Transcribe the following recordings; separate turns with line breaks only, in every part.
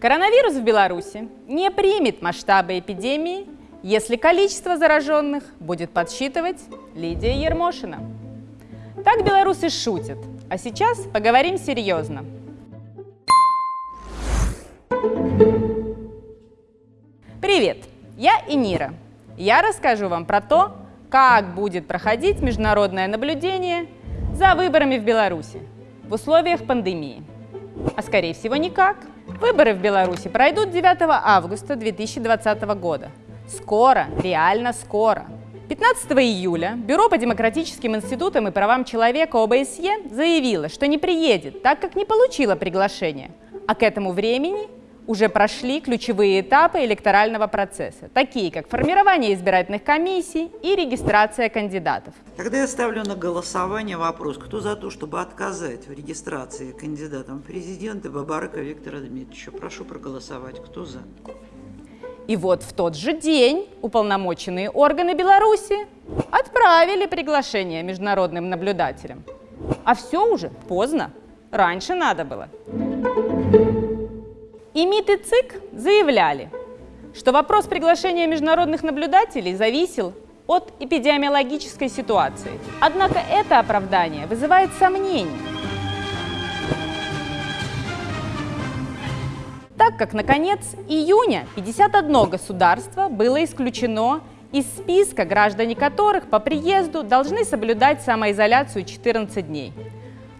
Коронавирус в Беларуси не примет масштабы эпидемии, если количество зараженных будет подсчитывать Лидия Ермошина. Так белорусы шутят, а сейчас поговорим серьезно. Привет, я Инира. Я расскажу вам про то, как будет проходить международное наблюдение за выборами в Беларуси в условиях пандемии. А скорее всего никак. Выборы в Беларуси пройдут 9 августа 2020 года. Скоро, реально скоро. 15 июля Бюро по демократическим институтам и правам человека ОБСЕ заявило, что не приедет, так как не получило приглашение. А к этому времени уже прошли ключевые этапы электорального процесса, такие как формирование избирательных комиссий и регистрация кандидатов.
Тогда я ставлю на голосование вопрос, кто за то, чтобы отказать в регистрации кандидатом в президенты Бабарака Виктора Дмитриевича. Прошу проголосовать. Кто за?
И вот в тот же день уполномоченные органы Беларуси отправили приглашение международным наблюдателям. А все уже поздно. Раньше надо было. И МИД и ЦИК заявляли, что вопрос приглашения международных наблюдателей зависел от эпидемиологической ситуации. Однако это оправдание вызывает сомнения. Так как на конец июня 51 государство было исключено из списка, граждане которых по приезду должны соблюдать самоизоляцию 14 дней.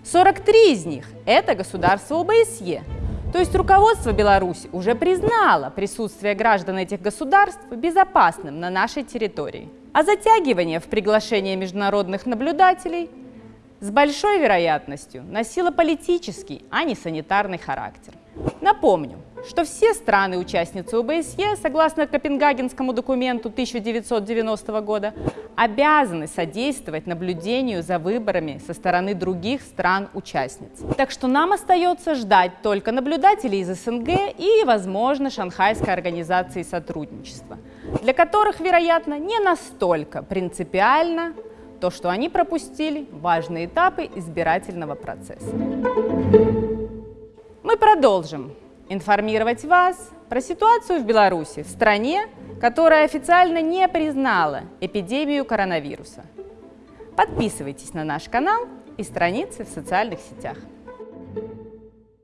43 из них – это государства ОБСЕ, то есть руководство Беларуси уже признало присутствие граждан этих государств безопасным на нашей территории. А затягивание в приглашение международных наблюдателей с большой вероятностью носило политический, а не санитарный характер. Напомню, что все страны-участницы ОБСЕ, согласно Копенгагенскому документу 1990 года, обязаны содействовать наблюдению за выборами со стороны других стран-участниц. Так что нам остается ждать только наблюдателей из СНГ и, возможно, Шанхайской организации сотрудничества, для которых, вероятно, не настолько принципиально то, что они пропустили важные этапы избирательного процесса. Мы продолжим информировать вас про ситуацию в Беларуси, в стране, которая официально не признала эпидемию коронавируса. Подписывайтесь на наш канал и страницы в социальных сетях.